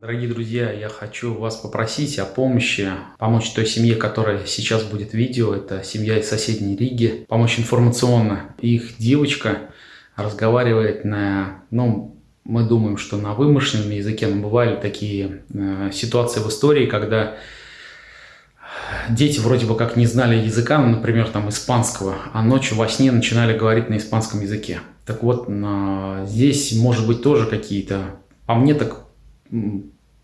Дорогие друзья, я хочу вас попросить о помощи, помочь той семье, которая сейчас будет видео, это семья из соседней Риги, помочь информационно. Их девочка разговаривает на, ну, мы думаем, что на вымышленном языке, но бывали такие э, ситуации в истории, когда дети вроде бы как не знали языка, ну, например, там испанского, а ночью во сне начинали говорить на испанском языке. Так вот, на, здесь может быть тоже какие-то, по мне так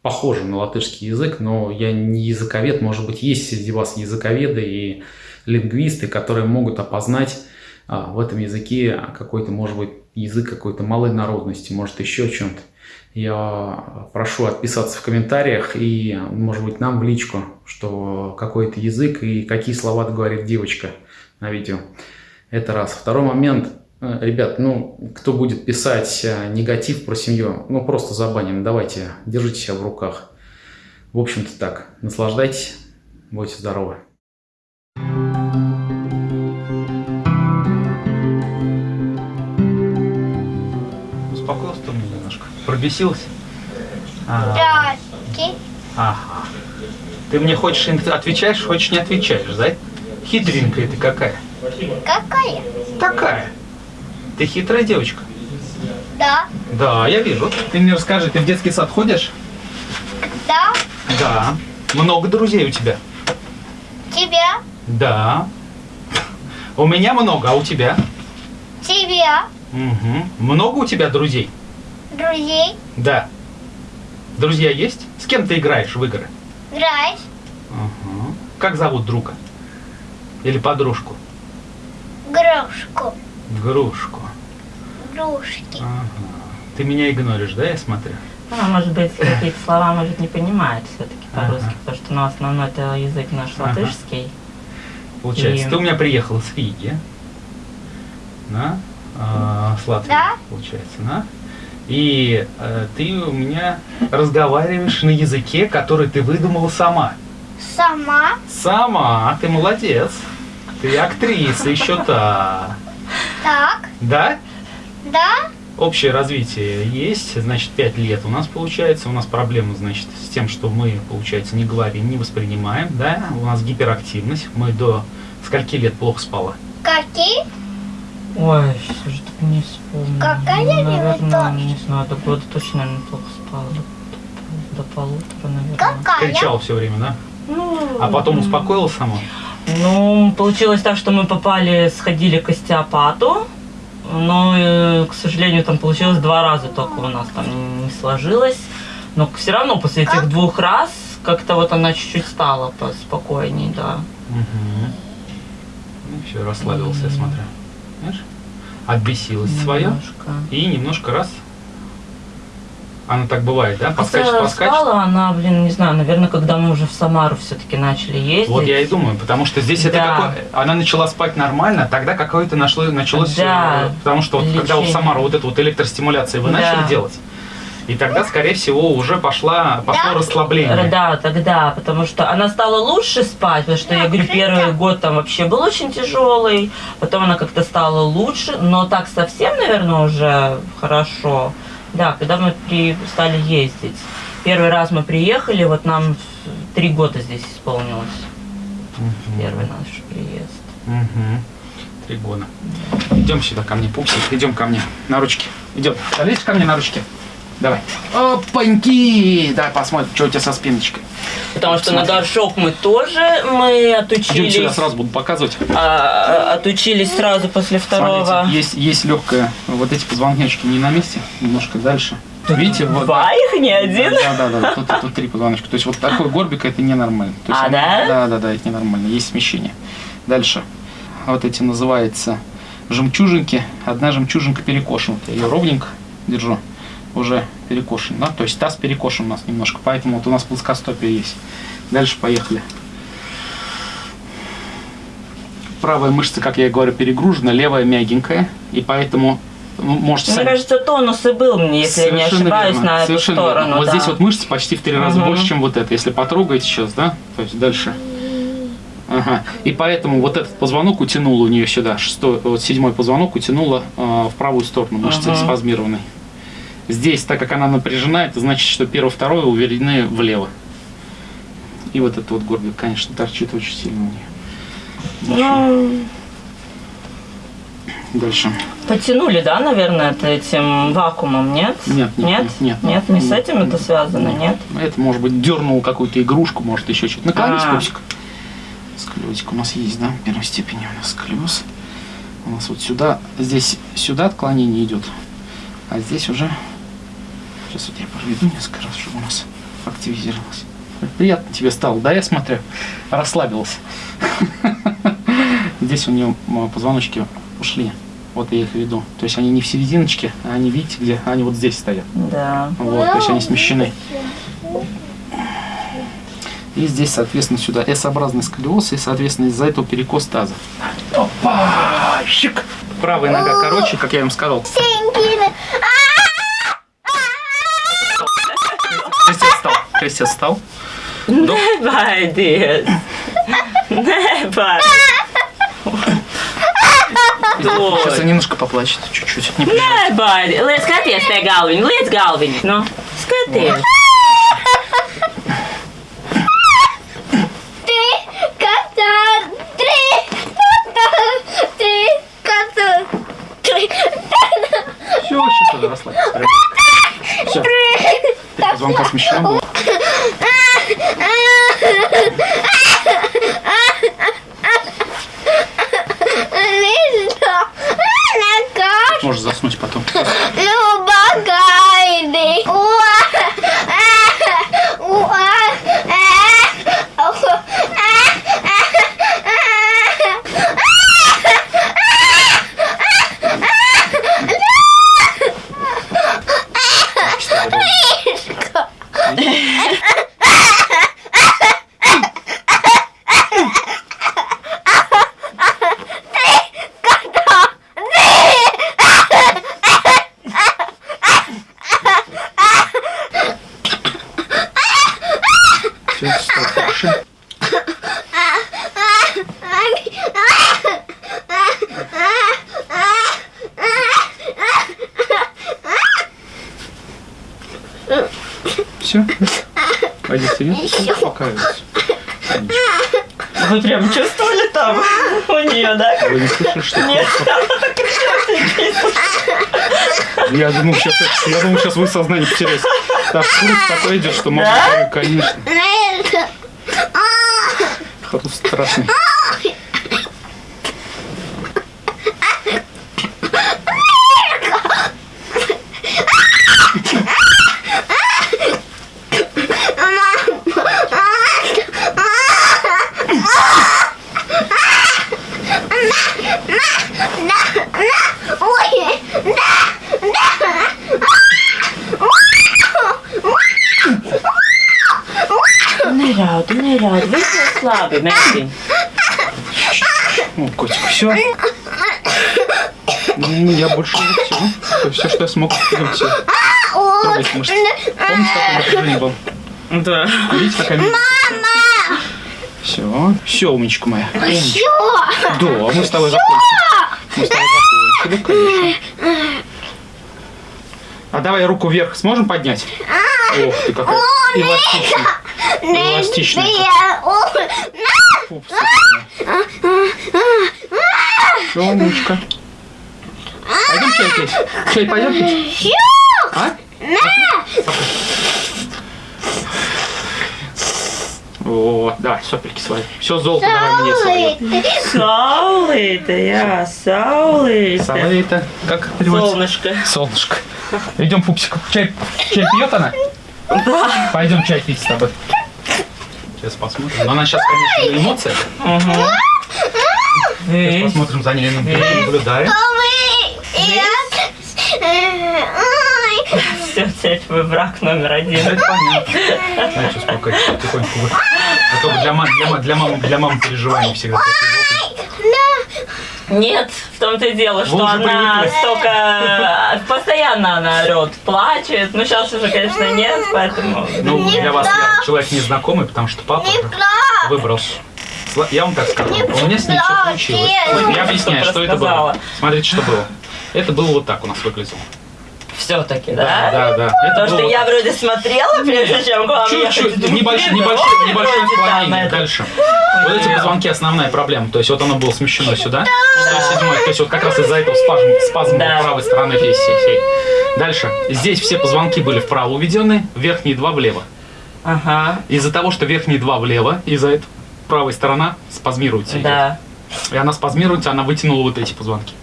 похоже на латышский язык, но я не языковед, может быть, есть среди вас языковеды и лингвисты, которые могут опознать а, в этом языке какой-то, может быть, язык какой-то малой народности, может, еще чем-то. Я прошу отписаться в комментариях и, может быть, нам в личку, что какой-то язык и какие слова говорит девочка на видео. Это раз. Второй момент – ребят, ну, кто будет писать э, негатив про семью, ну, просто забаним. Давайте, держите себя в руках. В общем-то так. Наслаждайтесь. Будьте здоровы. Успокоился ты мне немножко? Пробесился? А, ага. Ты мне хочешь отвечаешь, хочешь не отвечаешь, да? Хитренькая ты какая? Какая? Такая. Ты хитрая девочка? Да. Да, я вижу. Ты мне расскажи, ты в детский сад ходишь? Да. Да. Много друзей у тебя? Тебя. Да. У меня много, а у тебя? Тебя. Угу. Много у тебя друзей? Друзей. Да. Друзья есть? С кем ты играешь в игры? Играешь. Угу. Как зовут друга? Или подружку? Грушку. Грушку. Грушки. Ага. Ты меня игноришь, да, я смотрю? Она, может быть, какие-то слова, может, не понимает все-таки по-русски, ага. потому что ну, основной это язык наш ага. латышский. Получается, и... ты у меня приехала с Риги, да, э, с Латвии, да? получается, да? И э, ты у меня разговариваешь на языке, который ты выдумала сама. Сама? Сама, ты молодец. Ты актриса еще та. Так. Да? Да. Общее развитие есть, значит, 5 лет у нас получается. У нас проблема, значит, с тем, что мы, получается, не говорим, не воспринимаем, да? У нас гиперактивность. Мы до скольки лет плохо спала? Какие? Ой, что так не вспомню. Какая ну, наверное, не знаю, до года точно, наверное, плохо спала. До, до полутора, наверное. Какая? Кричал все время, да? Ну, а потом успокоилась сама? Ну, получилось так, что мы попали, сходили к остеопату, но, э, к сожалению, там получилось два раза только у нас там не сложилось. Но все равно после этих двух раз как-то вот она чуть-чуть стала поспокойней, да. Угу. Все, расслабился, я смотрю. Знаешь? Отбесилась свое и немножко раз она так бывает, да? Поскачет, Хотя поскачет. спала она, блин, не знаю, наверное, когда мы уже в Самару все-таки начали ездить. Вот я и думаю, потому что здесь да. это какое... Она начала спать нормально, тогда какое-то нашло, началось... Да. Э, потому что вот, когда в Самару вот эту вот электростимуляцию вы да. начали делать, и тогда, скорее всего, уже пошла, пошло да? расслабление. Да, тогда, потому что она стала лучше спать, потому что, я говорю, первый год там вообще был очень тяжелый, потом она как-то стала лучше, но так совсем, наверное, уже хорошо. Да, когда мы при, стали ездить. Первый раз мы приехали, вот нам три года здесь исполнилось. Угу. Первый наш приезд. Угу. Три года. Идем сюда ко мне, пупсик, идем ко мне на ручки. Идем. Залезь ко мне на ручки. Давай. Опаньки! Давай посмотрим, что у тебя со спиночкой. Потому что Смотри. на горшок мы тоже мы отучились. Идем сразу буду показывать. А, отучились сразу после второго. Смотрите, есть, есть легкая. Вот эти позвоночники не на месте, немножко дальше. Тут Видите, вот. Два их, не один? Да, да, да. Тут, тут, три позвоночка. То есть вот такой горбик это ненормально. То есть а, да? Да, да, да, это ненормально. Есть смещение. Дальше. Вот эти называются жемчужинки. Одна жемчужинка перекошена. Я ее ровненько держу уже перекошен, да, то есть таз перекошен у нас немножко, поэтому вот у нас плоскостопие есть. Дальше поехали. Правая мышца, как я и говорю, перегружена, левая мягенькая, и поэтому ну, можете Мне сами... кажется, тонус и был мне, если Совершенно я не ошибаюсь, верно. на Совершенно эту сторону. Верно. Вот да. здесь вот мышцы почти в три раза угу. больше, чем вот это. Если потрогаете сейчас, да, то есть дальше. Ага. И поэтому вот этот позвонок утянул у нее сюда, шестой, вот седьмой позвонок утянуло э, в правую сторону, мышцы угу. спазмированной. Здесь, так как она напряжена, это значит, что первое, второе уверены влево. И вот этот вот горбик, конечно, торчит очень сильно у нее. Ну, Дальше. потянули, да, наверное, это этим вакуумом, нет? Нет, нет, Нет? нет, нет. Нет, не с Нет. этим это связано, нет? Это, может быть, дернул какую-то игрушку, может, еще что-то. Наклонись, А. пупсик. Склезик у нас есть, да? В первой степени у нас склез. У нас вот сюда, здесь сюда отклонение идет. А здесь уже... Сейчас вот я проведу несколько раз, чтобы у нас активизировалось. Приятно тебе стало, да, я смотрю? Расслабилась. Здесь у нее позвоночки ушли. Вот я их веду. То есть они не в серединочке, а они, видите, где? Они вот здесь стоят. Да. Вот, то есть они смещены. И здесь, соответственно, сюда S-образный сколиоз, и, соответственно, из-за этого перекос таза. Опа! Щик! Правая нога короче, как я вам сказал. Крестец встал. Never did. Never. Сейчас она немножко поплачет, чуть-чуть. Не. Never. Liec skaties pie galviņa, liec galviņu. Nu, skaties. Три кота. Три кота. Три кота. Три Все, сейчас уже расслабься. Все. Звонка смещена была. Лиза. Все. Пойди сиди. Успокаивайся. Вы прям чувствовали там у нее, да? Вы не слышали, что Нет, Я думал, сейчас, я думал, сейчас вы сознание потеряете. Так, хруст такой идет, что можно, Да? конечно. Хруст страшный. Meitiņ. О, котик, все. Ну, я больше не все. Это все, что я смог. Идемте. Трогать мышцы. Помните, какое напряжение было? Да. Видите, какая Мама! Все. Все, умничка моя. Чё? Да, мы с тобой закончили. Мы с тобой закончили, конечно. А давай руку вверх сможем поднять? Ох ты какая эластичная. Все, умничка. Пойдем чай пить? Чай пойдем пить? А? Вот, давай, сопельки свои. Все, золото давай мне свое. Saulīte, jā, saulīte. Самое как переводится? Солнышко. Солнышко. Идем, пупсик. Чай, чай пьет она? Да. Пойдем чай пить с тобой. Сейчас посмотрим. Но она сейчас, конечно, на эмоциях. Сейчас посмотрим за ней, наблюдаем. Все, теперь твой брак номер один. Это понятно. Знаете, успокойтесь, потихоньку. А то для, мам, для, ма- для мамы, для мамы переживания всегда такие. Нет, в том-то и дело, что Вы она привыкли. столько... Постоянно она орет, плачет. Ну, сейчас уже, конечно, нет, поэтому... Ну, для вас я человек незнакомый, потому что папа. Сла- Я вам так скажу, у меня с ней все получилось. Я объясняю, что это было. Смотрите, что было. Это было вот так у нас выглядело. Все-таки, Да, да? да, да. Это Потому что я вроде смотрела, прежде чем к вам. Чуть-чуть, небольшое, блин, небольшое, отклонение. Дальше. Вот эти позвонки основная проблема. То есть вот оно было смещено сюда. 107 то есть вот как раз из-за этого спазм, спазм Да. был правой стороны всей. Дальше. Здесь все позвонки были вправо уведены, верхние два влево. Ага, Из-за того, что верхние два влево, из-за этого правая сторона спазмируется. идет. да. И она спазмируется, она вытянула вот эти позвонки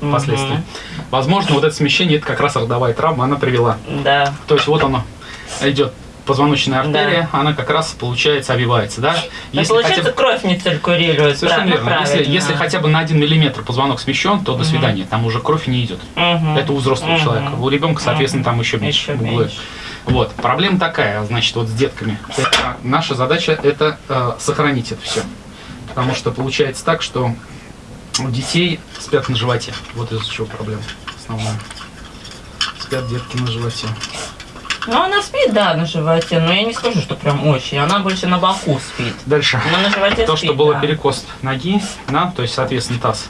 Мгм. впоследствии. Возможно, вот это смещение, это как раз родовая травма, она привела. Да. То есть вот оно идет позвоночная артерия, она как раз получается обвивается, да? Ну, Если получается, хотя бы- кровь не циркулирует. Совершенно верно. Если, Правильно. если хотя бы на один миллиметр позвонок смещен, то до свидания. Там уже кровь не идет. Мгм. Это у взрослого Мгм. человека. У ребенка, соответственно, там еще меньше. Еще меньше. Вот. Проблема такая, значит, вот с детками. Это, наша задача это э, сохранить это все. Потому что получается так, что у детей спят на животе. Вот из-за чего проблема основная. Спят детки на животе. Ну, она спит, да, на животе, но я не скажу, что прям очень. Она больше на боку спит. Дальше. Но на животе То, спит, что было да. перекос ноги, да, то есть, соответственно, таз.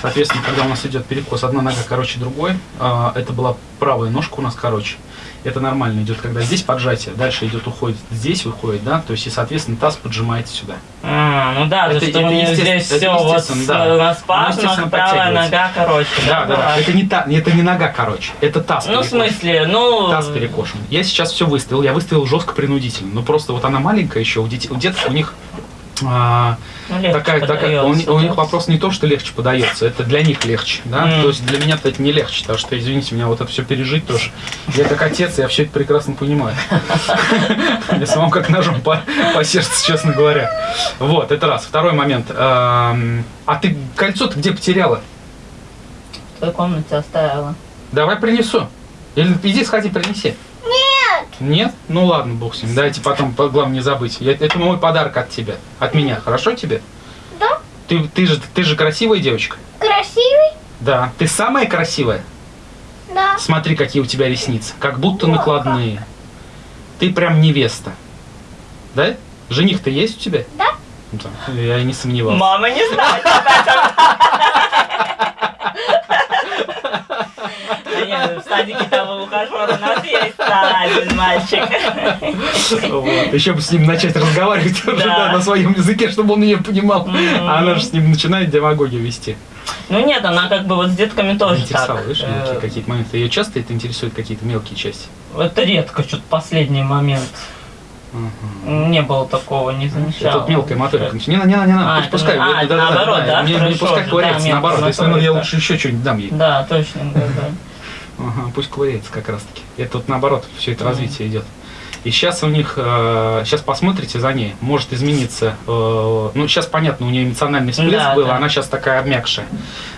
Соответственно, когда у нас идет перекос, одна нога короче другой, а, это была правая ножка у нас короче. Это нормально идет, когда здесь поджатие, дальше идет уходит, здесь выходит, да, то есть, и, соответственно, таз поджимается сюда. А, ну да, Это- то, что это у нее естественно- здесь все вот да. на естественно, правая нога, короче. Да, да, да. бывает. Это не та, это не нога, короче, это таз. Ну, в смысле, ну... Таз перекошен. Я сейчас все выставил, я выставил жестко принудительно. Но просто вот она маленькая еще, у детей, у деток у них а, ну, легче такая, такая, у, у них вопрос не то, что легче подается, это для них легче, да, Мгм. то есть для меня это не легче, потому что, извините меня, вот это все пережить тоже. Я как отец, я все это прекрасно понимаю. Я самому как ножом по, сердцу, честно говоря. Вот, это раз. Второй момент. Эм, А ты кольцо-то где потеряла? В твоей комнате оставила. Давай принесу. Или иди сходи, принеси. Нет. Ну ладно, бог с ним. Дайте потом, по- главное не забыть. Я- это мой подарок от тебя. От меня. Хорошо тебе? Да. Ты, ты, же, ты же красивая девочка. Красивый? Да. Ты самая красивая. Да. Смотри, какие у тебя ресницы. Как будто накладные. Ты прям невеста. Да? Жених-то есть у тебя? Да. Да, Я и не сомневался. Мама не знает об этом. Да нет, в садике того ухажера у нас есть да, один мальчик. Вот. Еще бы с ним начать разговаривать Да. да, на своем языке, чтобы он ее понимал. Мгм. А она же с ним начинает демагогию вести. Ну нет, она как бы вот с детками тоже так. Э, какие-то моменты. Ее часто это интересует какие-то мелкие части? Это редко, что-то последний момент. Не было такого, не замечала. Тут мелкая моторика. Не, не, не, не, А, не, это пускай. на- а, да, это да, да, наоборот, да? Не, не пускай ковыряется, да, наоборот. Если ну, я лучше еще что-нибудь дам ей. Да, точно, да, да. Ага, пусть ковыряется как раз таки. Это вот наоборот, все это развитие идет. И сейчас у них, сейчас посмотрите за ней, может измениться, э, ну сейчас понятно, у нее эмоциональный всплеск Да, был, да. она сейчас такая обмякшая.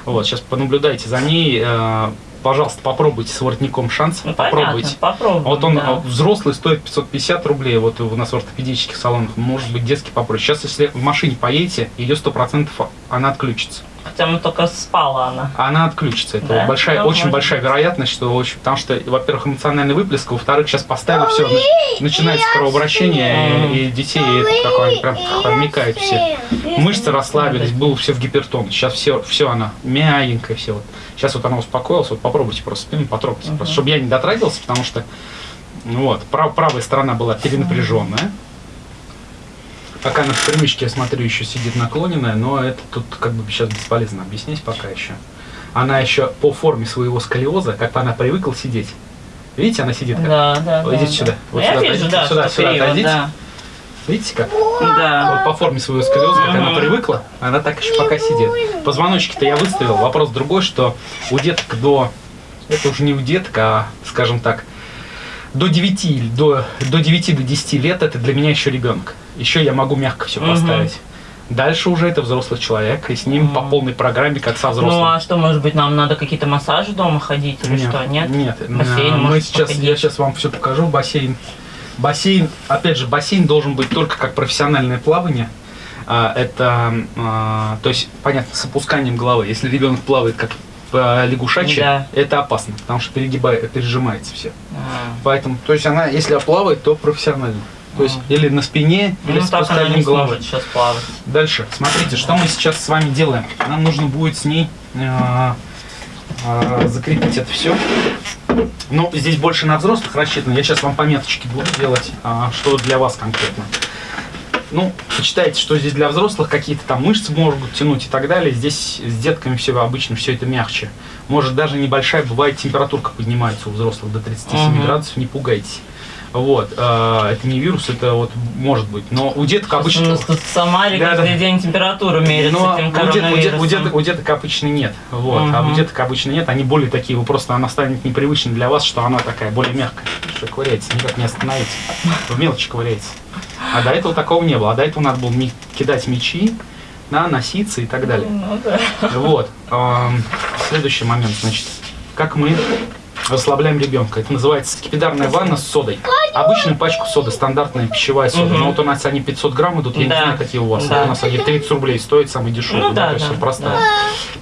Вот, сейчас понаблюдайте за ней, э, пожалуйста, попробуйте с воротником шанс, Ну, попробуйте. понятно, попробуем. Вот он да. а, взрослый стоит 550 рублей, вот у нас в ортопедических салонах, может быть детский попроще. Сейчас, если в машине поедете, ее 100% она отключится. Хотя мы только спала она. Она отключится. Это Да? вот большая, Ну, очень большая быть. вероятность, что очень, потому что, во-первых, эмоциональный выплеск, во-вторых, сейчас поставили все, начинается кровообращение, и, и детей это такое, прям обмекают все. Мышцы расслабились, было все в гипертон. Сейчас все, все она мягенькая, все вот. Сейчас вот она успокоилась, вот попробуйте просто спину потрогайте, Мгм. просто, чтобы я не дотрагивался, потому что ну вот, прав- правая сторона была перенапряженная. Пока на примычке, я смотрю, еще сидит наклоненная, но это тут как бы сейчас бесполезно объяснить пока еще. Она еще по форме своего сколиоза, как бы она привыкла сидеть. Видите, она сидит как? Да, да. Вот да, идите да. сюда, вот Ну, я сюда вижу, да, сюда, сюда криво, отойдите. да. Видите как? Да. Вот по форме своего сколиоза, как она привыкла, она так еще пока сидит. Позвоночки-то я выставил. Вопрос другой, что у деток до... Это уже не у деток, а, скажем так, до 9, или до, до 9 до 10 лет это для меня еще ребенок. Еще я могу мягко все поставить. Дальше уже это взрослый человек, и с ним по Мгм. полной программе, как со взрослым. Ну а что, может быть, нам надо какие-то массажи дома ходить или что? Нет? Нет. Бассейн А, Мы сейчас, походить. я сейчас вам все покажу. Бассейн. Бассейн, опять же, бассейн должен быть только как профессиональное плавание. А, это, а, то есть, понятно, с опусканием головы. Если ребенок плавает как по лягушачьи, Да. это опасно, потому что перегибает, пережимается все. А. Поэтому, то есть она, если плавает, то профессионально. То есть или на спине, или Ну так она не сможет сейчас плавать. Дальше, смотрите, что мы сейчас с вами делаем. Нам нужно будет с ней а, а, закрепить это все. Ну, здесь больше на взрослых рассчитано. Я сейчас вам пометочки буду делать, а, что для вас конкретно. Ну, почитайте, что здесь для взрослых, какие-то там мышцы могут тянуть и так далее. Здесь с детками все обычно все это мягче. Может даже небольшая, бывает температурка поднимается у взрослых до 37 Мгм. градусов, не пугайтесь. Вот, а, это не вирус, это вот может быть. Но у деток У обычно... нас тут в Самаре Да, каждый да. день температуру меряется Но этим у, дет- у, дет- у, деток, у деток обычно нет. Вот. А у деток обычно нет. Они более такие, вы просто она станет непривычной для вас, что она такая более мягкая. Что ковыряется, никак не остановите. В мелочи ковыряется. А до этого такого не было. А до этого надо было кидать мячи, да, носиться и так далее. Ну да. Вот. Следующий момент, значит, как мы расслабляем ребенка. Это называется скипидарная ванна с содой. Обычную пачку соды, стандартная пищевая сода. Но вот у нас они 500 грамм идут, я не Да. знаю, какие у вас. Да. У нас они 30 рублей стоят, самые дешевые. Ну да, то есть да, всё простая. да.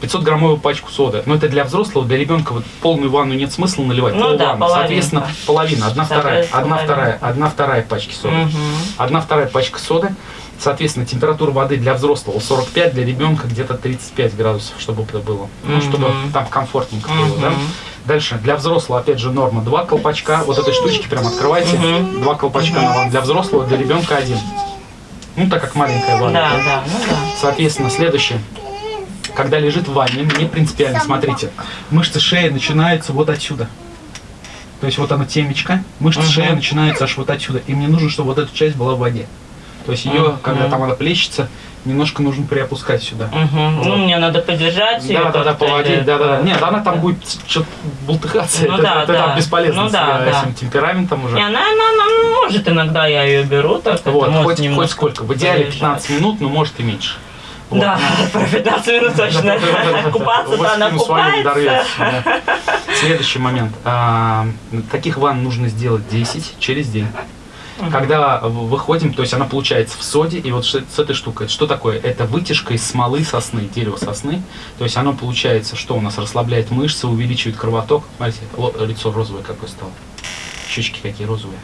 500 граммовую пачку соды. Но это для взрослого, для ребенка вот полную ванну нет смысла наливать. Ну да, полванны. Соответственно, половина, одна вторая, одна вторая, одна вторая пачки соды. Одна вторая пачка соды. Соответственно, температура воды для взрослого 45, для ребенка где-то 35 градусов, чтобы это было. Ну, чтобы там комфортненько было, да? Дальше, для взрослого, опять же, норма. Два колпачка, вот этой штучки прям открывайте. Мгм. Два колпачка на вам. Для взрослого, для ребенка один. Ну, так как маленькая ванна. Да, да, ну да. Соответственно, следующее. Когда лежит в ванне, не принципиально, смотрите. Мышцы шеи начинаются вот отсюда. То есть вот она темечко, мышцы Мгм. шеи начинаются аж вот отсюда. И мне нужно, чтобы вот эта часть была в воде. То есть ее, Мгм. когда там она плещется, немножко нужно приопускать сюда. Мгм. Вот. Ну, мне надо подержать ее. Да, да, да, как-то поводить, или- да, да, да. Нет, она там будет что-то бултыхаться. Ну это, да, это да. там бесполезно Ну с да, э, да. этим темпераментом уже. Не, она, она, она может иногда я ее беру, так это вот, может хоть, хоть немножко сколько. В идеале полежать. 15 минут, но может и меньше. Вот. Да, про 15 минут точно. Купаться-то она купается. да. Следующий момент. А, Таких ванн нужно сделать 10 через день. Когда в- выходим, то есть она получается в соде, и вот с этой штукой, что такое? Это вытяжка из смолы сосны, дерева сосны. То есть оно получается, что у нас расслабляет мышцы, увеличивает кровоток. Смотрите, лицо розовое какое стало. Щечки какие розовые.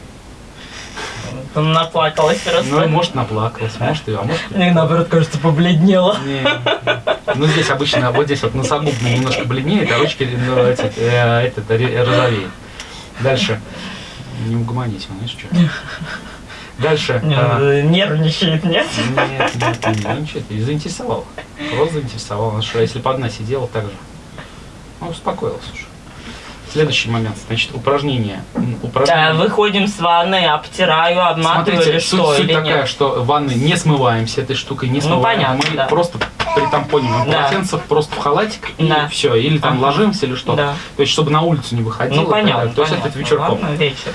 Наплакалась Ну, просто. может, наплакалась, может, и, а может, Мне наоборот, кажется, побледнела. Не. Ну, здесь обычно, вот здесь вот носогубно немножко бледнеет, а ручки ну, э, этот, ре- розовеет. Дальше. Не угомонись, знаешь что. Дальше. Не, а, э, Нервничает, нет? Нет, нет, ничего, ты заинтересовал. Просто заинтересовал. Она что, если бы одна сидела так же? Ну, успокоилась уже. Следующий момент, значит, упражнение. М, Да, упражнение. выходим с ванны, обтираю, обматываю Смотрите, или суть, что, суть или такая, нет? что ванны не смываемся этой штукой, не Ну, смываем. понятно, Мы да. просто притампоним Да. полотенце просто в халатик и Да. все. Или там Ага. ложимся или что. Да. То есть, чтобы на улицу не выходило. Ну, понятно. То есть, понятно. это вечерком. Ладно, вечером.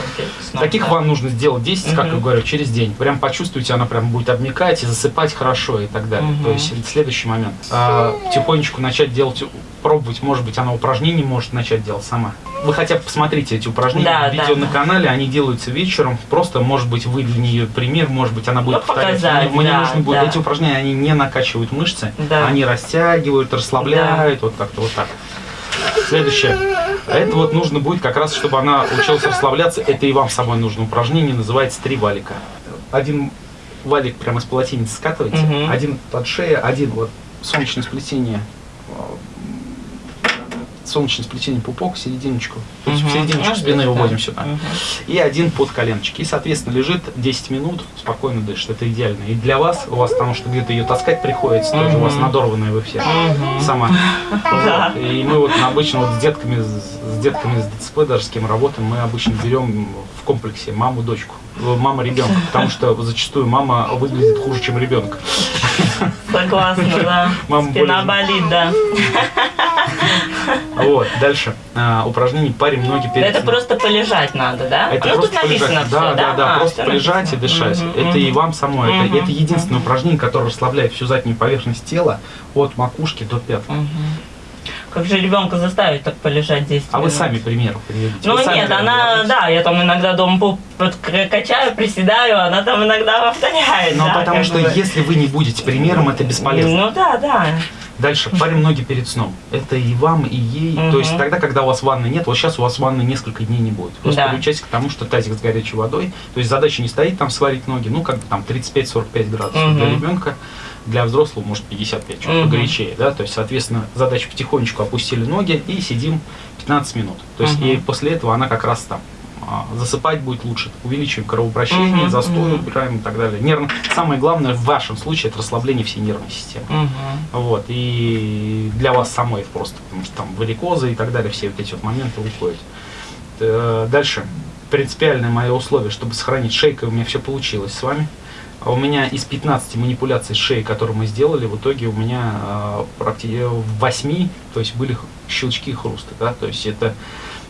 Таких да. ванн нужно сделать 10, как я говорю, через день. Прям почувствуйте, она прям будет обмекать и засыпать хорошо и так далее. Мгм. То есть следующий момент. А, тихонечку начать делать, пробовать, может быть, она упражнений может начать делать сама. Вы хотя бы посмотрите эти упражнения, Да, видео да, на да. канале, они делаются вечером. Просто, может быть, вы для нее пример, может быть, она будет Ну, повторять. показать, Мне- да, нужно будет, да. эти упражнения, они не накачивают мышцы, Да. они растягивают, расслабляют, вот как-то вот так. Следующее. А Это вот нужно будет как раз, чтобы она училась расслабляться. Это и вам с собой нужно упражнение, называется три валика. Один валик прямо из полотенца скатываете, Мгм. один под шею, один вот солнечное сплетение, солнечное сплетение пупок, серединочку. То есть в Мгм. серединочку спины да. выводим сюда. Мгм. И один под коленочки. И, соответственно, лежит 10 минут, спокойно дышит. Это идеально. И для вас, у вас, потому что где-то ее таскать приходится, тоже у вас надорванная вы все. Мгм. Сама. Да. Вот. И мы вот обычно вот с детками, с детками с ДЦП, даже с кем работаем, мы обычно берем в комплексе маму, дочку, э, мама, ребенка, потому что зачастую мама выглядит хуже, чем ребенок. Согласна, да. Мама Спина болит, да. Вот, дальше. А, упражнение парим ноги перед Это просто полежать надо, да? Это ну, просто тут написано полежать. все, да, да, да, А, просто полежать и написано. дышать. Мгм, это и вам самой. Это, Мгм, это единственное упражнение, которое расслабляет всю заднюю поверхность тела от макушки до пят. Мгм. Как же ребенка заставить так полежать 10 А вы минут? сами пример приведите. Ну Вы нет, она, да, я там иногда дома пуп качаю, приседаю, она там иногда повторяет. Но да, потому что бы. если вы не будете примером, это бесполезно. Ну да, да. Дальше, парим ноги перед сном. Это и вам, и ей. Мгм. То есть тогда, когда у вас ванны нет, вот сейчас у вас ванны несколько дней не будет. Просто Да. приучайтесь к тому, что тазик с горячей водой. То есть задача не стоит там сварить ноги, ну как бы там 35-45 градусов Мгм. для ребенка. для взрослого может 55, чуть Мгм. погорячее, да, то есть, соответственно, задача потихонечку опустили ноги и сидим 15 минут. То есть, Мгм. и после этого она как раз там засыпать будет лучше. Увеличиваем кровообращение, Мгм, застой мгм. убираем и так далее. Нервно... Самое главное в вашем случае это расслабление всей нервной системы. Мгм. Вот, и для вас самой просто, потому что там варикозы и так далее, все вот эти вот моменты уходят. Э, Дальше. Принципиальное мое условие, чтобы сохранить шейкой, у меня все получилось с вами. А у меня из 15 манипуляций шеей, которые мы сделали, в итоге у меня э, практи- в 8, то есть были щелчки и хрусты, да, то есть это,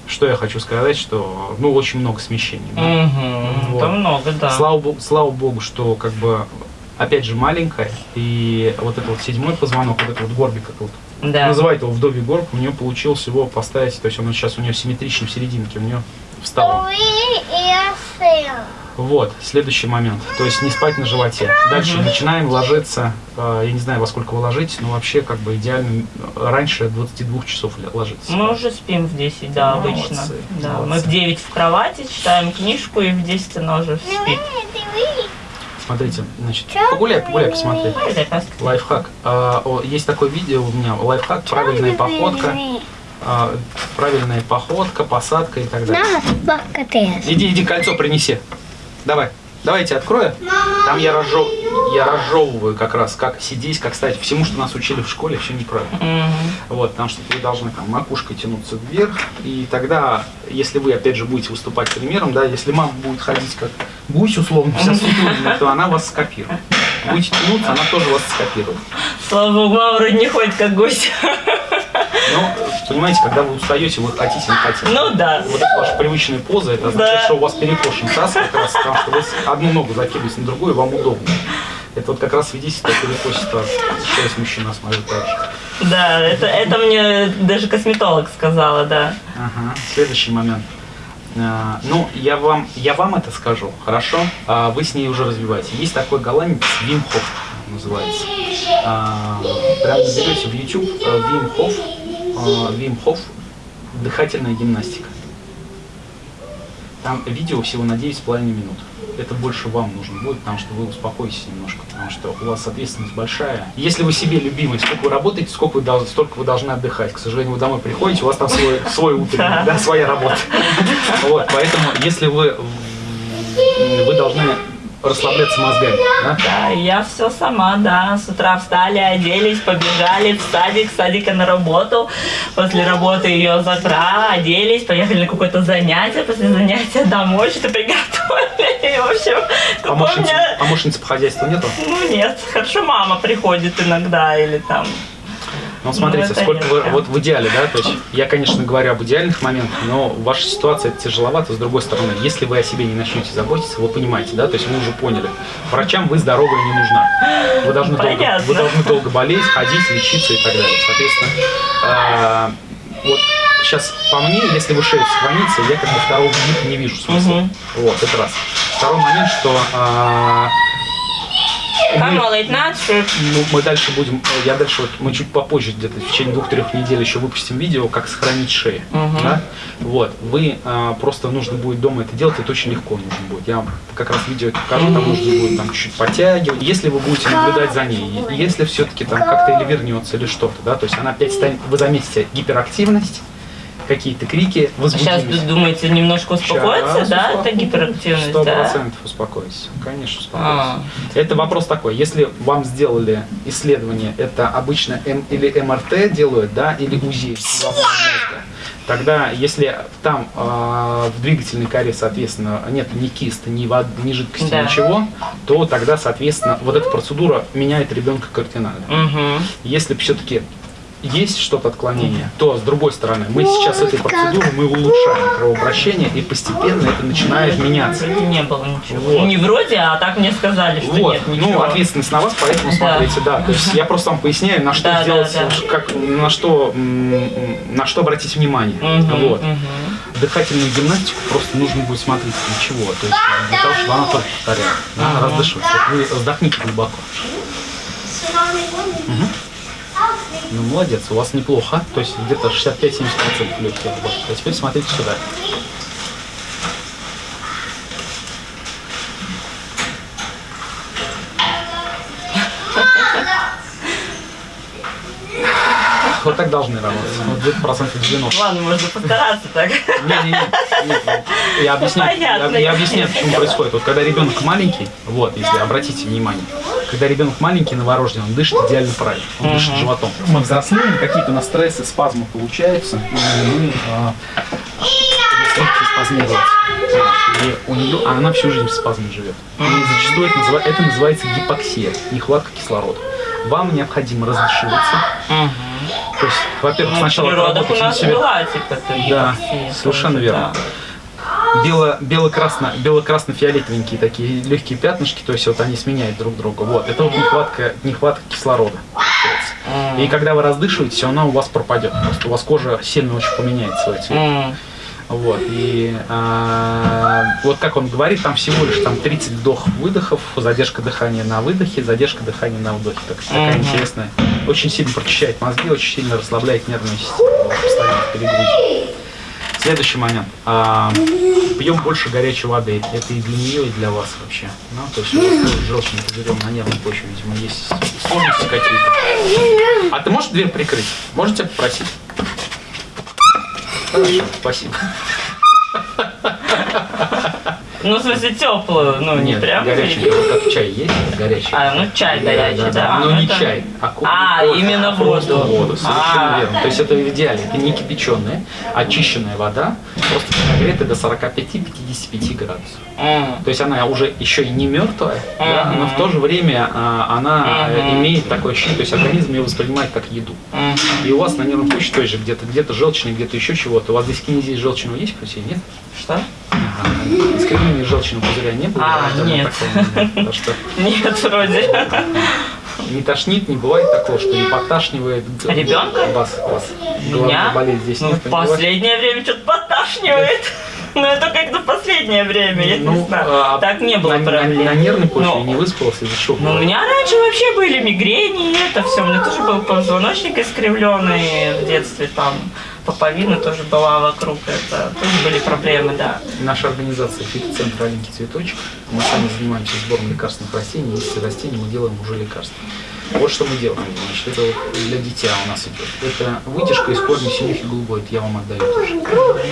что я хочу сказать, что, ну, очень много смещений. да. Мгм. Вот. Это много, да. Слава, богу, слава богу, что как бы опять же маленькая, и вот этот вот седьмой позвонок, вот этот вот горбик, как вот Да. называют его вдовий горб, у нее получилось его поставить, то есть он сейчас у нее симметричный в серединке, у нее встал. Вот, следующий момент, то есть не спать на животе. Дальше Мгм. начинаем ложиться, э, я не знаю, во сколько вы ложитесь, но вообще как бы идеально э, раньше 22 часов ложиться. Мы уже спим в 10, да, Молодцы, обычно. Да, мы молодцы. в 9 в кровати, читаем книжку, и в 10 она уже спит. Three. Смотрите, значит, погуляй, погуляй, посмотри. Лайфхак. А, есть такое видео у меня, лайфхак, правильная походка. а, правильная походка, посадка и так далее. Иди, иди, кольцо принеси. Давай. Давайте открою. Там я, разжев... я разжевываю как раз, как сидеть, как стать. Всему, что нас учили в школе, все неправильно. Мгм. Вот, потому что вы должны там макушкой тянуться вверх. И тогда, если вы, опять же, будете выступать примером, да, если мама будет ходить как гусь, условно, вся сутулина, то она вас скопирует. Будете тянуться, она тоже вас скопирует. Слава богу, мама вроде не ходит как гусь. Но, понимаете, когда вы устаете, вы хотите, не хотите. Ну да. Вот это ваша привычная поза, это означает, Да. что у вас перекошен таз как раз, потому что вы одну ногу закидываете на другую, вам удобно. Это вот как раз свидетельство о перекосе таза. Сейчас мужчина смотрит так же. Да, это, это мне даже косметолог сказала, да. Ага. Следующий момент. А, Ну, я вам, я вам это скажу, хорошо? А вы с ней уже развиваете. Есть такой голландец Вим Хоф называется. А, Прям наберете в YouTube э, Вим Хоф, а, Вим Хоф, дыхательная гимнастика. Там видео всего на 9,5 минут. Это больше вам нужно будет, потому что вы успокоитесь немножко, потому что у вас ответственность большая. Если вы себе любимый, сколько вы работаете, сколько вы должны, столько вы должны отдыхать. К сожалению, вы домой приходите, у вас там свой, свой утренний, да, своя работа. Вот, поэтому, если вы, вы должны расслабляться мозгами, да? Да, я все сама, да. С утра встали, оделись, побежали в садик, с садика на работу. После работы ее завтра оделись, поехали на какое-то занятие. После занятия домой что-то приготовили. И, в общем, Помощницы, меня... помощницы по хозяйству нету? Ну нет, хорошо мама приходит иногда или там... Ну, смотрите, Ну, сколько вы, вот в идеале, да, то есть я, конечно, говорю об идеальных моментах, но ваша ситуация это тяжеловато, с другой стороны, если вы о себе не начнете заботиться, вы понимаете, да, то есть вы уже поняли, врачам вы здоровая не нужна, вы должны, долго, вы должны долго болеть, ходить, лечиться и так далее, соответственно, а, вот сейчас по мне, если вы шею сохраните, я как бы второго вида не вижу смысла, Мгм. вот, это раз. Второй момент, что а, Night shoot. ну, мы дальше будем, я дальше, вот, мы чуть попозже, где-то в течение двух-трех недель еще выпустим видео, как сохранить шею. Мгм. Да? Вот, вы а, просто нужно будет дома это делать, это очень легко нужно будет. Я вам как раз видео это покажу, там нужно будет там чуть подтягивать. Если вы будете наблюдать за ней, если все-таки там как-то или вернется, или что-то, да, то есть она опять станет, вы заметите гиперактивность, какие-то крики, Сейчас возбудимость. думаете немножко успокоиться, Сейчас да? Это успокоюсь. гиперактивность, Сто да? процентов успокойтесь. Конечно, успокойтесь. А. Это вопрос такой, если вам сделали исследование, это обычно М или МРТ делают, да, или УЗИ тогда если там э, в двигательной коре, соответственно, нет ни киста, ни воды, ни жидкости, Да. ничего, то тогда, соответственно, вот эта процедура меняет ребенка кардинально. Мгм. Если все-таки есть что-то отклонение, то с другой стороны, мы сейчас этой процедурой мы улучшаем кровообращение и постепенно это начинает меняться. Вроде не было ничего. Вот. Не вроде, а так мне сказали, что Вот, нет ну, ничего. ответственность на вас, поэтому Да. смотрите, да. То есть я просто вам поясняю, на что Да, да, сделать, да. как, на что, на что обратить внимание. Мгм, Вот. мгм. Дыхательную гимнастику просто нужно будет смотреть ничего. То есть для того, чтобы она только повторяла. Да, Ага. раздышивать. Вы вздохните глубоко. Ну, молодец, у вас неплохо. То есть где-то 65-70% легких. Вот. А теперь смотрите сюда. Вот так должны работать. Вот где-то процентов 90. Ладно, можно постараться так. Я объясню, я, я объясняю, почему происходит. Вот когда ребенок маленький, вот, если обратите внимание, когда ребенок маленький, новорожденный, он дышит идеально правильно, он дышит животом. Мы взрослеем, какие-то на стрессы, спазмы получаются, и мы спазмировать. И у нее, а она всю жизнь в спазме живет. И зачастую это, называ- это называется гипоксия, нехватка кислорода. Вам необходимо раздышиваться. То есть, во-первых, Ну, сначала природах у работать на нас себя. была типа Да, совершенно верно. Бело, бело-красно, бело-красно-фиолетовенькие такие легкие пятнышки, то есть вот они сменяют друг друга. Вот, это вот нехватка, нехватка кислорода. И когда вы раздышиваетесь, она у вас пропадет. Просто у вас кожа сильно очень поменяет свой цвет. Вот, и а, вот как он говорит, там всего лишь там 30 вдох-выдохов, задержка дыхания на выдохе, задержка дыхания на вдохе. Так, такая интересная. Очень сильно прочищает мозги, очень сильно расслабляет нервную систему. Постоянно. Следующий момент. А, пьем больше горячей воды. Это и для нее, и для вас вообще. Ну, то есть у вас желчный пузырем на нервной почве, видимо, есть сложности какие-то. А ты можешь дверь прикрыть? Можете попросить? Хорошо, спасибо. Ну, в смысле, теплую, ну, не Нет, прям. горячий, вот как чай есть, горячий. А, ну, чай горячий, да. Но ну, не это- чай, а кофе. А, кофе, именно а просто воду. воду, совершенно А. верно. То есть это в идеале, это не кипяченая, очищенная вода, просто нагретая до 45-55 градусов. То есть она уже еще и не мертвая, да, Мгм. но в то же время а, она э, Мгм. имеет такое ощущение, то есть организм ее воспринимает как еду. М. И у вас на нервном почве тоже где-то где-то желчный, где-то еще чего-то. У вас здесь кинезия желчного есть крови? Нет? Что? Ага. Искривления желчного пузыря не было? А, нет. такого нет. Потому что Нет, вроде. не тошнит, не бывает такого, что не подташнивает. г- Ребенка? Вас, вас. Меня? Болезнь здесь Ну, нет, в не последнее время что-то поташнивает. Но это как-то последнее время, я не Ну, знаю. а, Так не было на, на- проблем. на нервной почве Ну, не выспался из-за шока. Ну, у меня раньше вообще были мигрени, и это все. У меня тоже был позвоночник искривленный в детстве, там поповина тоже была вокруг, это тоже были проблемы, да. Наша организация фитоцентр «Аленький цветочек». Мы сами занимаемся сбором лекарственных растений. Если растения мы делаем уже лекарства. Вот что мы делаем. Значит, это вот для дитя у нас идет. Это вытяжка из корня синюхи голубой. Это я вам отдаю тоже.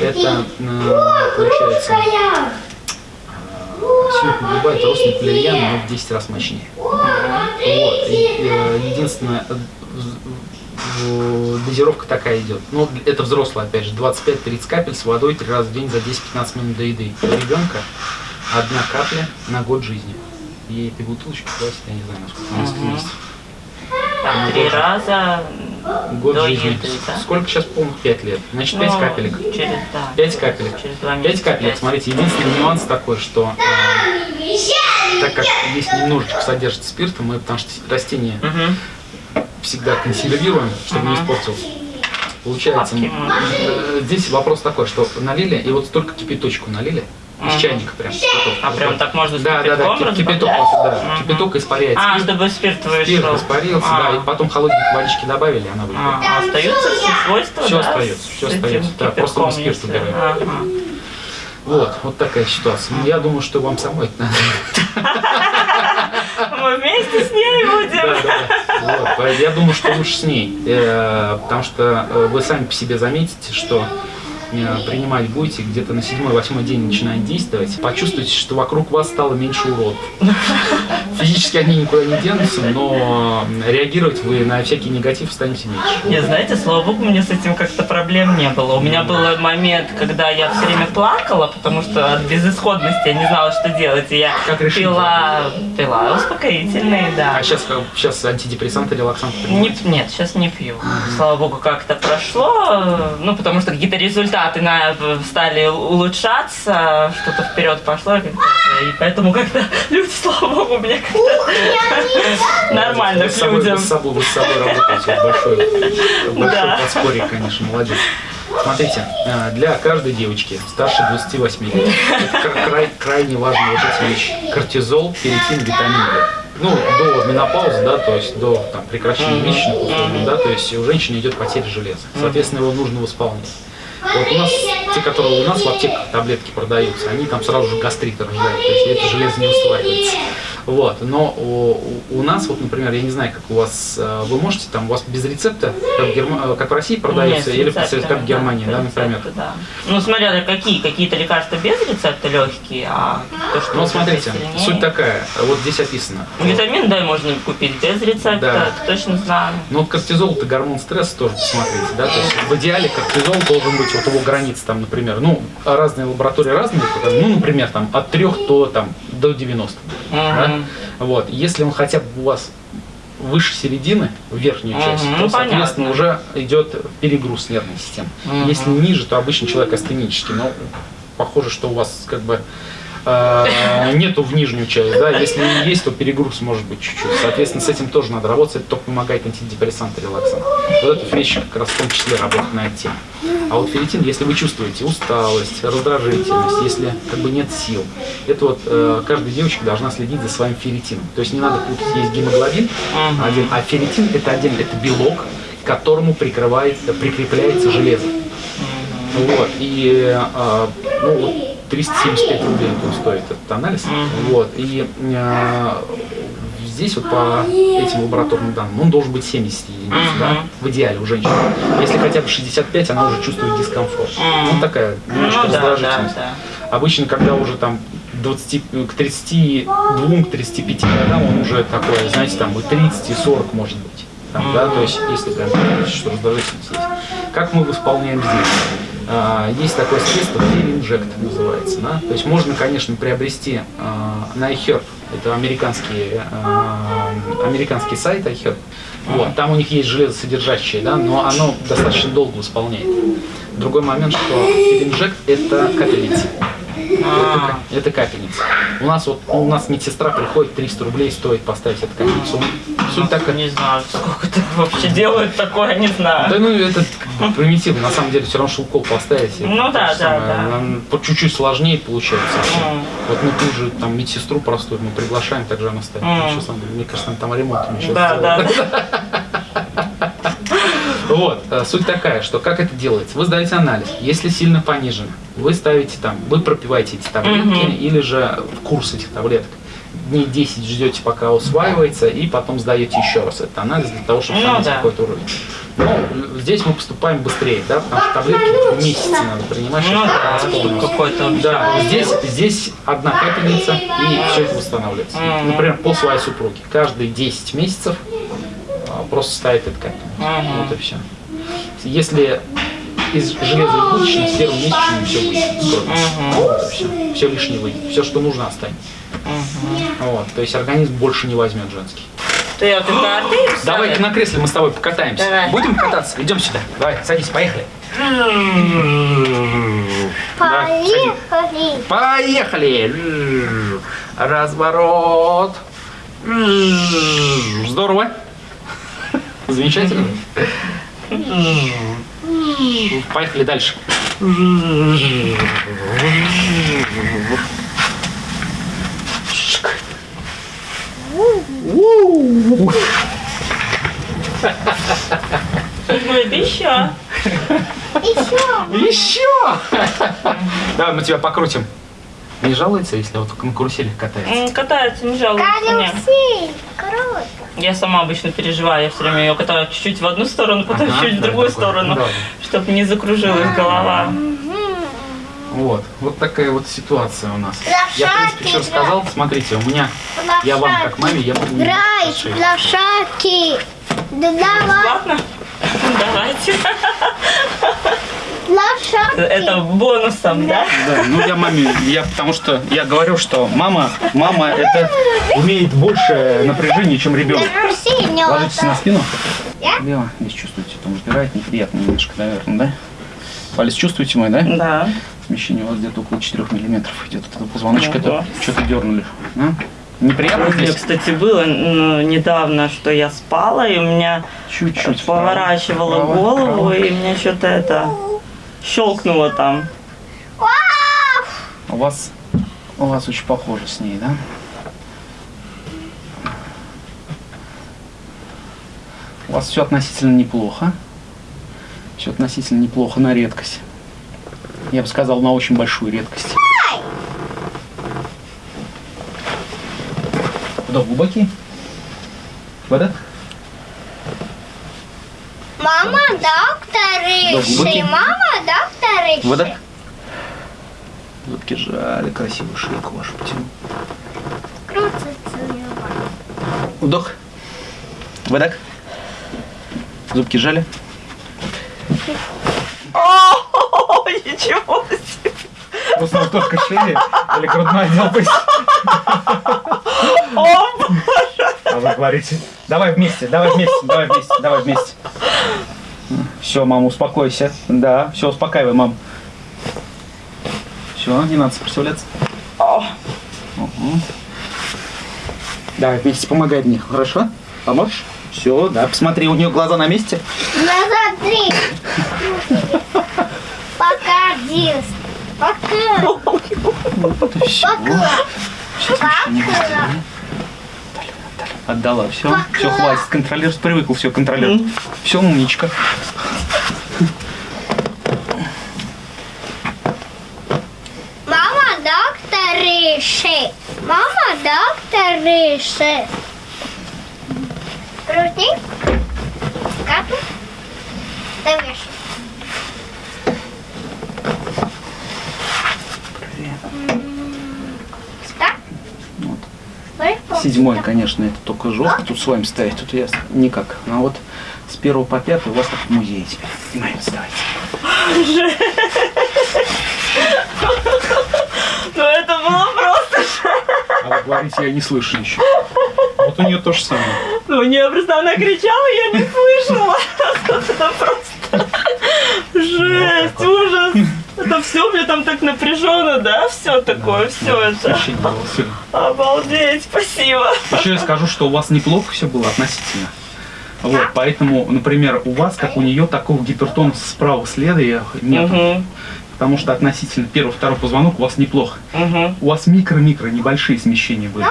Это, э, получается, синюхи голубая, это родственник валерьяна, но в 10 раз мощнее. Вот. И, э, единственное, э, дозировка такая идет. Ну, это взрослый, опять же, 25-30 капель с водой три раза в день за 10-15 минут до еды. У ребенка одна капля на год жизни. И этой бутылочки хватит, я не знаю, насколько она Мгм. вместе. Там три раза Год до жизни. еды, да? Сколько сейчас полных? 5 лет. Значит, 5 Ну, капелек. Через, да. 5 капелек. Через два 5 месяца. капелек. пять. Смотрите, единственный нюанс такой, что э, так как здесь немножечко содержится спирта, мы, потому что растение Мгм. Всегда консервируем, чтобы не Ага. испортилось. Получается, э, здесь вопрос такой, что налили, и вот столько кипяточку налили, из чайника прям. кипяток. А прям так. можно с Да, да, да, кипяток, да, кипяток испаряет А, спирт, чтобы спирт спирт вышел. испарился, А. да, и потом холодненькой водички добавили, она выйдет. А, а остаются все свойства, да, остается, этим остается, да, просто мы спирт убираем. Вот, вот такая ситуация. Ну, Я думаю, что вам самой это надо. Мы вместе с ней будем. Я думаю, что лучше с ней, э, потому что э, вы сами по себе заметите, что принимать будете где-то на седьмой-восьмой день начинает действовать, почувствуете, что вокруг вас стало меньше уродов. Физически они никуда не денутся, но реагировать вы на всякий негатив станете меньше. Не, знаете, слава богу, у меня с этим как-то проблем не было. У меня был момент, когда я все время плакала, потому что от безысходности я не знала, что делать. И я Как пила, пила успокоительные, да. А сейчас, сейчас антидепрессанты, релаксанты Не, принимаете? нет, сейчас не пью. Слава богу, как-то прошло. Ну, потому что какие-то результаты на, стали улучшаться, что-то вперед пошло, и, поэтому как-то люди, слава богу, у меня как-то нормально к людям. Вы с собой, вы с собой работаете. Большое, большое Да. подспорье, конечно, молодец. Смотрите, э, для каждой девочки старше 28 лет край- крайне важные вот эти вещи. Кортизол, ферритин, витамин D. Ну, до менопаузы, да, то есть до там, прекращения месячных условий, да, то есть у женщины идет потеря железа. Соответственно, его нужно восполнять. Вот у нас, те, которые у нас в аптеках таблетки продаются, они там сразу же гастриты рождают, то есть это железо не усваивается. Вот, но у, у нас, вот, например, я не знаю, как у вас, э, вы можете там, у вас без рецепта, как в, Герма- э, как в России продается, Нет, или рецепты, как в Германии, да, рецепты, например? да. Ну, смотря какие, какие-то лекарства без рецепта легкие, а то, что Ну, смотрите, суть такая, вот здесь описано. Витамин D можно купить без рецепта, Да. точно знаю. Ну, вот кортизол это гормон стресса тоже посмотрите, да, то есть в идеале кортизол должен быть вот его границ там, например, ну, разные лаборатории разные, ну, например, там от 3 до, там, до 90, да? Мгм. вот, если он хотя бы у вас выше середины, в верхнюю Мгм, часть, ну, то, соответственно, понятно. уже идет перегруз нервной системы. Мгм. Если ниже, то обычно человек астенический, но похоже, что у вас как бы нету в нижнюю часть, да, если и есть, то перегруз может быть чуть-чуть. Соответственно, с этим тоже надо работать, это только помогает антидепрессант и релаксант. Вот эта вещь как раз в том числе работает на тему. А вот ферритин, если вы чувствуете усталость, раздражительность, если как бы нет сил, это вот э, каждая девочка должна следить за своим ферритином. То есть не надо путать, есть гемоглобин один, а ферритин это отдельно, это белок, к которому прикрывает, прикрепляется железо. Вот, и э, ну, вот 375 рублей он стоит этот анализ. Вот, и э, здесь вот по этим лабораторным данным он должен быть 70 единиц, да, в идеале у женщины. Если хотя бы 65, она уже чувствует дискомфорт. Ну, такая Ну немножко да, да, раздражительность. да. Обычно, когда уже там 20, к 32, к 35 годам он уже такой, знаете, там и 30, и 40 может быть. Там, да, то есть, если прям что раздражительность есть. Как мы исполняем здесь? А, Есть такое средство, инжект называется. Да? То есть можно, конечно, приобрести а, на iHerb, это американский, а, американский сайт iHerb. Вот, там у них есть железосодержащее, да, но оно достаточно долго исполняет. Другой момент, что инжект это капельница. Это, А. это капельница. У нас вот у нас медсестра приходит 300 рублей стоит поставить эту капельницу. Суть такая. Не знаю, сколько это вообще делают такое, не знаю. Да ну это примитивно, на самом деле все равно укол поставить. Ну да, да, да. По чуть-чуть сложнее получается. вообще. Вот мы тут же там медсестру простую мы приглашаем, также она ставит. Сейчас, мне кажется, там ремонт сейчас Да, да. Вот, э, суть такая, что как это делается? Вы сдаете анализ, если сильно понижено, вы ставите там, вы пропиваете эти таблетки Мгм. или же в курс этих таблеток. Дней 10 ждете, пока усваивается, и потом сдаете еще раз этот анализ для того, чтобы Ну понять да. какой-то уровень. Ну, здесь мы поступаем быстрее, да, потому что таблетки месяцы надо принимать, Ну да, восполнить. какой-то. Да, здесь, здесь одна капельница, и все это восстанавливается. Например, по своей супруге. Каждые 10 месяцев а, просто ставит эту капельницу. Мгм. Вот и все. Если из железобудочной с первым месячным все выйдет. Вот все. Все лишнее выйдет. Все, что нужно, останется. Вот. То есть организм больше не возьмет женский. Я только артерию Давай-ка на кресле мы с тобой покатаемся. Давай. Будем кататься? Идем сюда. Давай, садись, поехали. Да, садись. Поехали. Поехали! Разворот! Здорово! Замечательно. Поехали дальше. Ну, это еще. Еще. Еще! Давай мы тебя покрутим. Не жалуется, если вот на каруселях катается? Катается, не жалуется. Карусель. Круто. Я сама обычно переживаю, я все время ее катаю чуть-чуть в одну сторону, потом Ага, чуть в другую такое. сторону, Да. чтобы не закружилась голова. Вот, вот такая вот ситуация у нас. Я, в принципе, все Лошадки, рассказал. Смотрите, у меня, я вам как маме, я могу... Драйв, расширить. лошадки. Да давай, Ладно? Давайте. лошадки. Это бонусом, да? Да, ну я маме, я потому что я говорю, что мама, мама это умеет больше напряжения, чем ребенок. Ложитесь на спину. Я? Лево, здесь чувствуете, там сдирает неприятно немножко, наверное, да? Палец чувствуете мой, да? Да. Смещение у вас где-то около 4 миллиметров идет от этого позвоночка, Ого. это что-то дернули. А? Неприятно У меня, кстати, было ну, недавно, что я спала, и у меня Чуть-чуть. поворачивала Право, голову, право. и мне что-то это щелкнуло там. У вас, у вас очень похоже с ней, да? У вас все относительно неплохо. Все относительно неплохо на редкость. Я бы сказал, на очень большую редкость. Вдох глубокий. Выдох. Мама, доктор глубокий. Риши. Мама, доктор Риши. Выдох. Зубки жали, красивую шейку вашу потяну. Крутится. Вдох. Выдох. Зубки жали. О, ничего себе. Просто только шеи или грудной отдел О, А вы говорите, давай вместе, давай вместе, давай вместе, давай вместе. Все, мама, успокойся. Да, все, успокаивай, мам. Все, не надо сопротивляться. О. Угу. Давай вместе, помогай мне, хорошо? Поможешь? Все, да, посмотри, у нее глаза на месте. Назад три. Пока, Дис. Пока. Пока. Пока. Отдала, все. Пока. Все, хватит, контролер привыкл, все, контролер. Все, умничка. Мама, доктор Риши. Мама, доктор Риши. Крути. Капу. Так? Смотри, Седьмой, так. конечно, это только жестко. Тут с вами ставить, тут я никак. А вот с первого по пятый у вас как в музее теперь. Внимание, вставайте. Ну это было просто. Говорите, я не слышу еще. Вот у нее то же самое. Ну, не, просто она кричала, я не слышала. Это просто жесть, ужас. Это все, мне там так напряженно, да, все такое, все это. Обалдеть, спасибо. Еще я скажу, что у вас неплохо все было относительно. Вот, поэтому, например, у вас, как у нее, такого гипертона справа следа нет. Угу, Потому что относительно первого, второго позвонок у вас неплохо. угу. У вас микро-микро небольшие смещения были.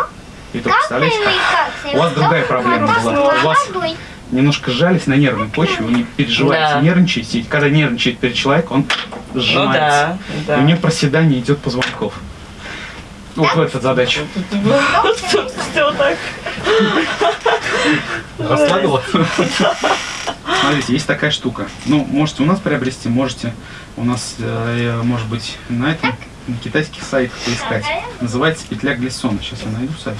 И то, представляете, как? У вас другая проблема была. У вас немножко сжались на нервной почве, вы не переживаете, Да. нервничаете. И когда нервничает перед человеком, он Ну сжимается. да, И у нее да. проседание идет позвонков. Вот в эта задача. Все так. Расслабила? Смотрите, есть такая штука. Ну, можете у нас приобрести, можете у нас, э, может быть, на этом на китайских сайтах поискать. Называется петля Глиссона. Сейчас я найду сайт.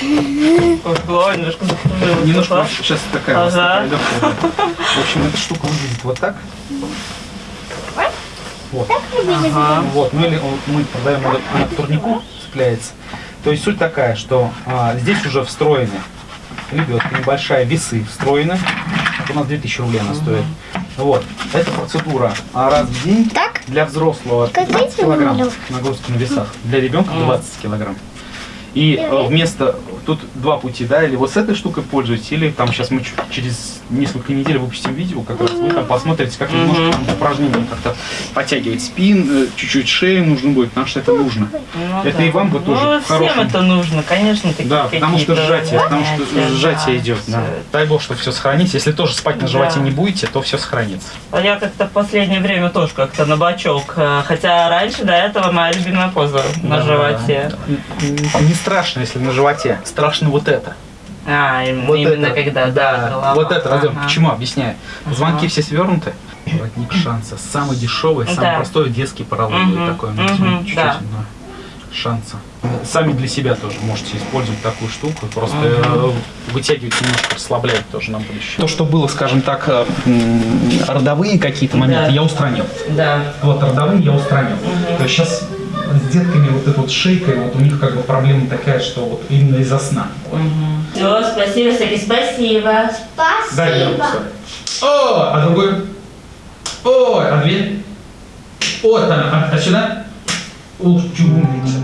Ой, голова немножко закружилась. Немножко сейчас такая Ага. такая. В общем, эта штука выглядит вот так. Вот. Ага. Вот, ну или мы продаем, она она к турнику цепляется. То есть суть такая, что а, здесь уже встроены лебедка небольшая, весы встроены. У нас 2000 рублей она стоит. Вот. Эта процедура а, раз в день Так? для взрослого Как 15 дети килограмм умрут. нагрузки на весах, для ребенка Мгм. 20 килограмм. И э, вместо, тут два пути, да, или вот с этой штукой пользуйтесь, или там сейчас мы через несколько недель выпустим видео, как раз вы там посмотрите, как немножко там упражнения как-то подтягивать спин, э, чуть-чуть шею нужно будет, потому что это нужно. Ну Это да. и вам бы тоже Ну, всем хорошем- это нужно, конечно, Да, потому что сжатие, потому что занятия, сжатие да, идет. Да. это. Дай бог, что все сохранится. Если тоже спать на Да. животе не будете, то все сохранится. А я как-то в последнее время тоже как-то на бочок. э, Хотя раньше до этого моя любимая поза на Да. животе. Н- Не страшно, если на животе. Страшно вот это. А, Вот именно это. когда, да, голова. Вот это, Родион, Ага. почему? Объясняю. Звонки все свернуты. Воротник шанса. Самый дешевый, самый Да. простой детский поролон Мгм, такой. назовем, чуть-чуть, да. Шанса. Сами для себя тоже можете использовать такую штуку. Просто э, вытягивать немножко, расслаблять тоже на будущее. То, что было, скажем так, э, родовые какие-то моменты, Да. я устранил. Да. Вот родовые я устранил. То есть сейчас с детками вот этой вот шейкой, вот у них как бы проблема такая, что вот именно из-за сна. Все, спасибо, Саки, спасибо. Дай я Спасибо. руку свою. О, а другой? О, а дверь? Вот она, а, а сюда? Ух, чё умница.